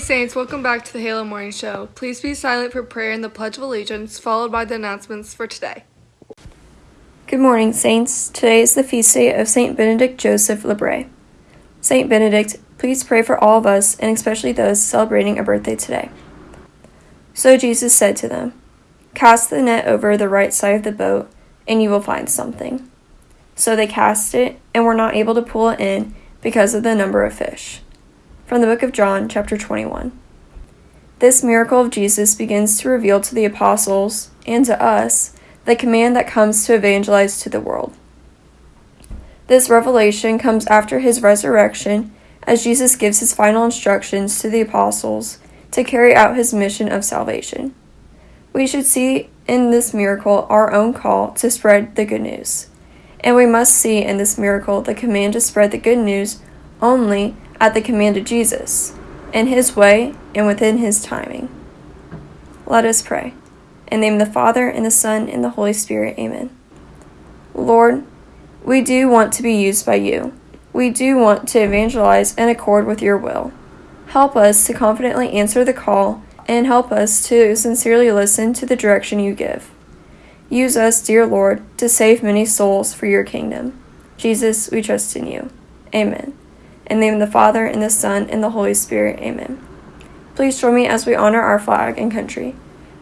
Saints, welcome back to the Halo Morning Show. Please be silent for prayer and the Pledge of Allegiance, followed by the announcements for today. Good morning, Saints. Today is the feast day of Saint Benedict Joseph Labre. Saint Benedict, please pray for all of us, and especially those celebrating a birthday today. So Jesus said to them, Cast the net over the right side of the boat, and you will find something. So they cast it, and were not able to pull it in because of the number of fish. From the book of John, chapter 21. This miracle of Jesus begins to reveal to the apostles and to us the command that comes to evangelize to the world. This revelation comes after his resurrection as Jesus gives his final instructions to the apostles to carry out his mission of salvation. We should see in this miracle our own call to spread the good news. And we must see in this miracle the command to spread the good news only at the command of Jesus, in his way and within his timing. Let us pray. In the name of the Father, and the Son, and the Holy Spirit. Amen. Lord, we do want to be used by you. We do want to evangelize in accord with your will. Help us to confidently answer the call and help us to sincerely listen to the direction you give. Use us, dear Lord, to save many souls for your kingdom. Jesus, we trust in you. Amen. In the name of the Father, and the Son, and the Holy Spirit. Amen. Please join me as we honor our flag and country.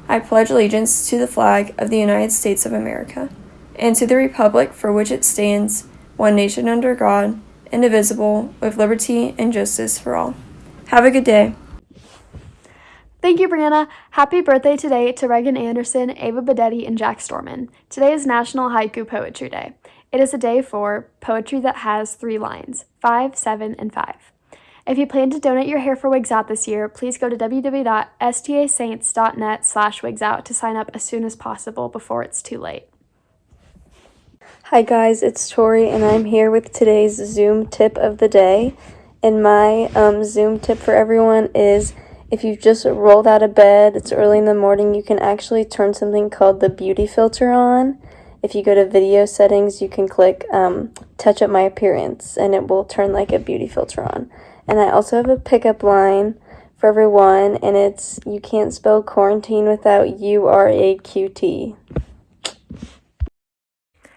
I pledge allegiance to the flag of the United States of America, and to the republic for which it stands, one nation under God, indivisible, with liberty and justice for all. Have a good day. Thank you, Brianna. Happy birthday today to Regan Anderson, Ava Bedetti, and Jack Storman. Today is National Haiku Poetry Day. It is a day for poetry that has three lines five, seven, and five. If you plan to donate your hair for Wigs Out this year, please go to www.stasaints.net slash wigs out to sign up as soon as possible before it's too late. Hi guys, it's Tori and I'm here with today's Zoom tip of the day. And my um, Zoom tip for everyone is if you've just rolled out of bed, it's early in the morning, you can actually turn something called the beauty filter on if you go to video settings, you can click um, touch up my appearance and it will turn like a beauty filter on. And I also have a pickup line for everyone and it's you can't spell quarantine without U R A Q T.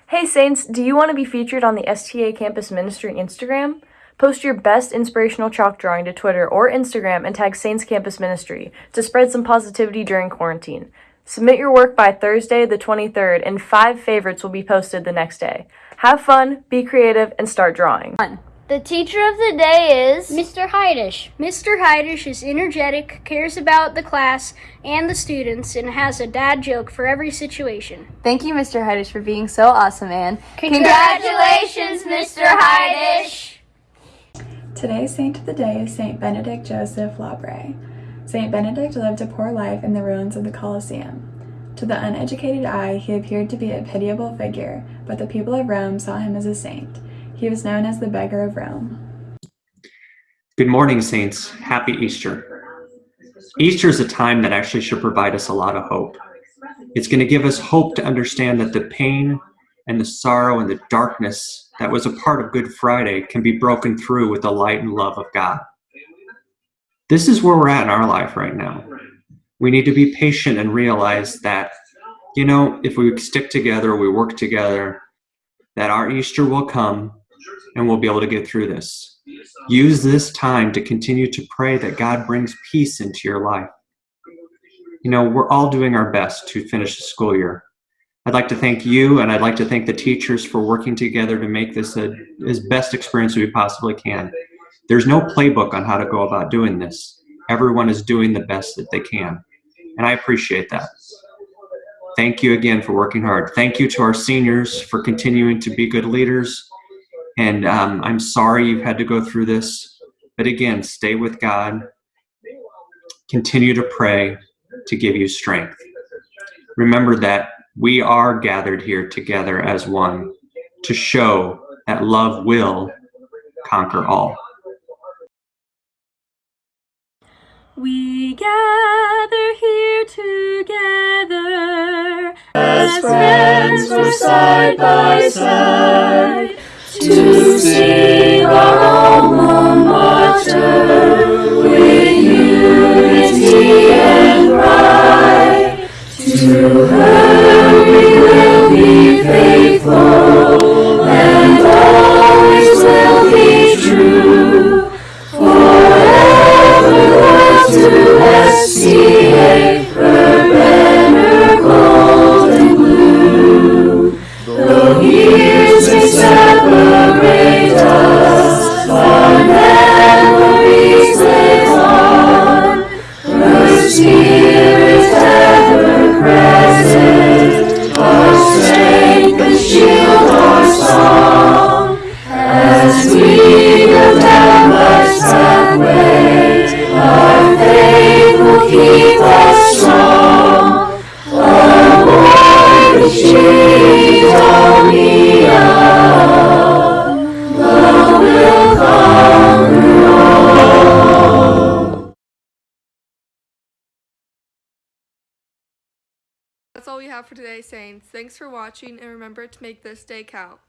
Hey Saints, do you want to be featured on the STA Campus Ministry Instagram? Post your best inspirational chalk drawing to Twitter or Instagram and tag Saints Campus Ministry to spread some positivity during quarantine. Submit your work by Thursday, the 23rd, and five favorites will be posted the next day. Have fun, be creative, and start drawing. The teacher of the day is Mr. Heidish. Mr. Heidish is energetic, cares about the class and the students, and has a dad joke for every situation. Thank you, Mr. Heidish, for being so awesome, and congratulations, Mr. Heidish. Today's saint of the day is Saint Benedict Joseph Labre. St. Benedict lived a poor life in the ruins of the Colosseum. To the uneducated eye, he appeared to be a pitiable figure, but the people of Rome saw him as a saint. He was known as the beggar of Rome. Good morning, Saints. Happy Easter. Easter is a time that actually should provide us a lot of hope. It's going to give us hope to understand that the pain and the sorrow and the darkness that was a part of Good Friday can be broken through with the light and love of God. This is where we're at in our life right now. We need to be patient and realize that, you know, if we stick together, we work together, that our Easter will come and we'll be able to get through this. Use this time to continue to pray that God brings peace into your life. You know, we're all doing our best to finish the school year. I'd like to thank you and I'd like to thank the teachers for working together to make this a, as best experience we possibly can. There's no playbook on how to go about doing this. Everyone is doing the best that they can. And I appreciate that. Thank you again for working hard. Thank you to our seniors for continuing to be good leaders. And um, I'm sorry you've had to go through this. But again, stay with God. Continue to pray to give you strength. Remember that we are gathered here together as one to show that love will conquer all. We gather here together As friends we're side by side To sing our alma mater all we have for today, Saints. Thanks for watching, and remember to make this day count.